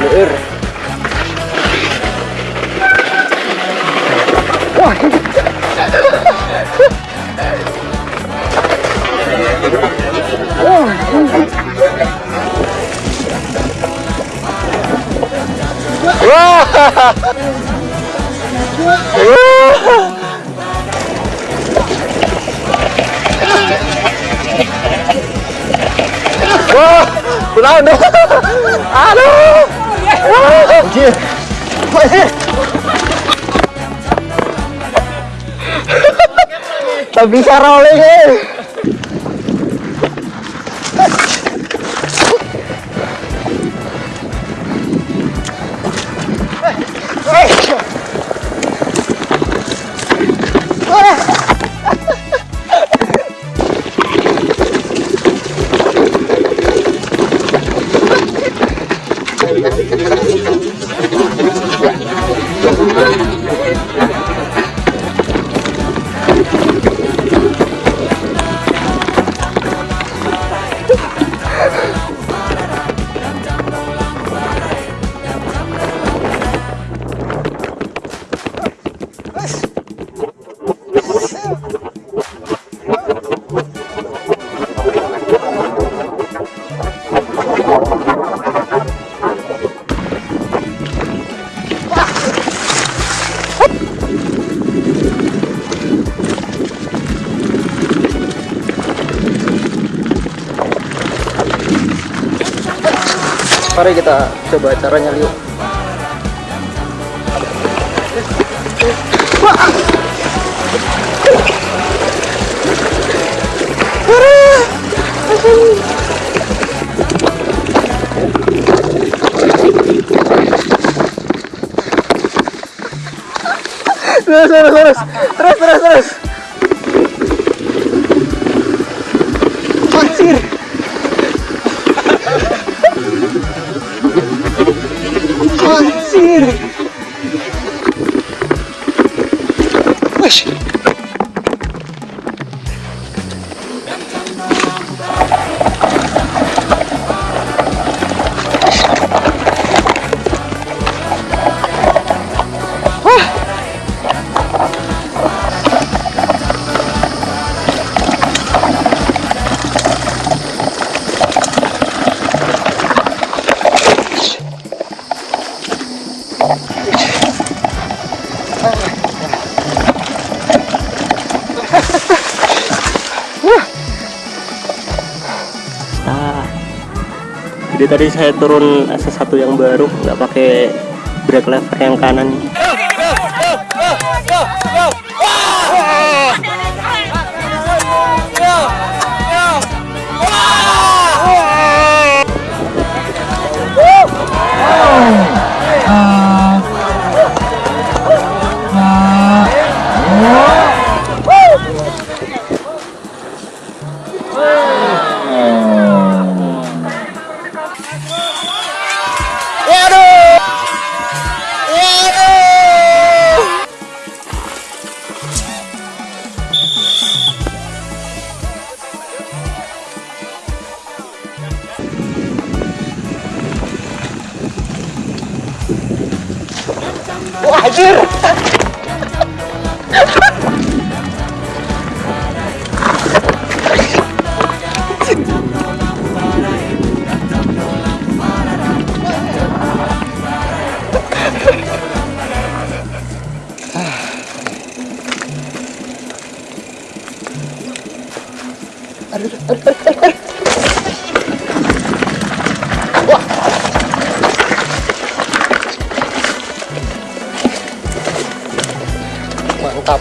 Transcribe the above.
Leur. Wah. Wah. Wah. Wah, dong. Aduh. Anjir. Tak bisa rolling eh. Mari kita coba caranya liuk. Terus, terus, terus, terus, terus, terus. Anjir. Nah, jadi tadi saya turun sesuatu yang baru nggak pakai brake lever yang kanan Wah, anjir. Wah. Mantap.